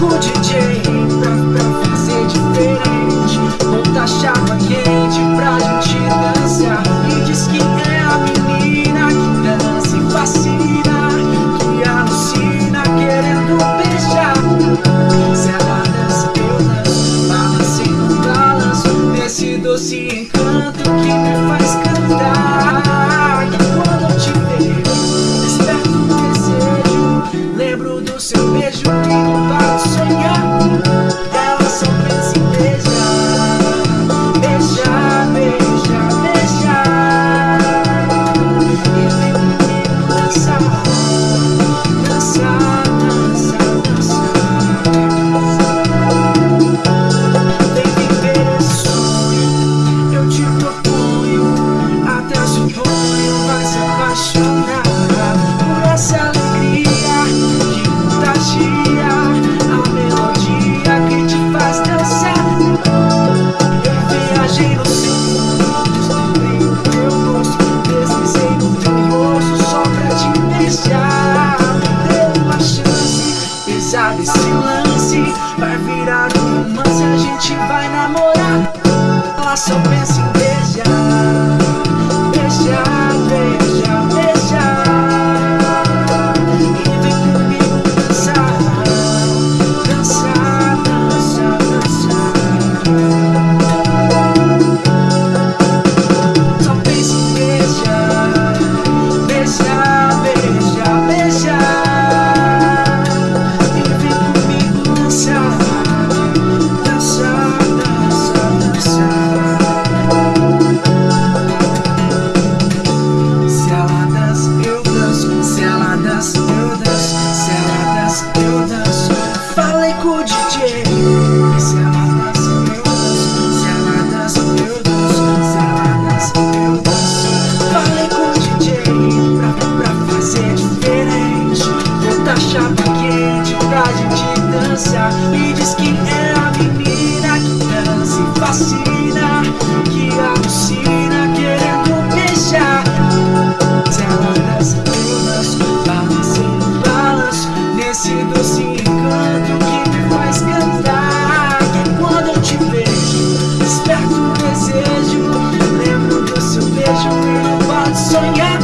com o DJ pra, pra fazer diferente. Monta tá chapa quente pra gente dançar. E diz que é a menina que dança e fascina Que alucina querendo beijar. Se ela dança, eu danço Balanço, Nesse doce encanto que sabe se lance Vai virar romance, a gente vai namorar? Ela só pensa em Mostra um pra gente dançar. Me diz que é a menina que dança e fascina Que alucina querendo beijar. Se ela dança, eu danço Balanço, balanço Nesse doce encanto que me faz cantar. Que quando eu te vejo Desperto o desejo. Lembro do seu beijo e eu posso sonhar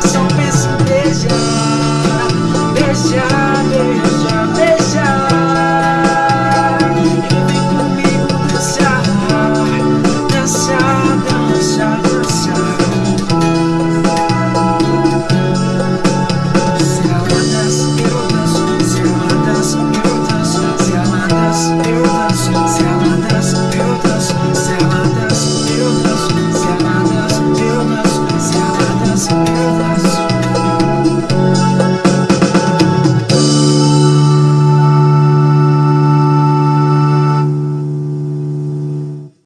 São